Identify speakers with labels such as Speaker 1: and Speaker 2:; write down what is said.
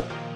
Speaker 1: you.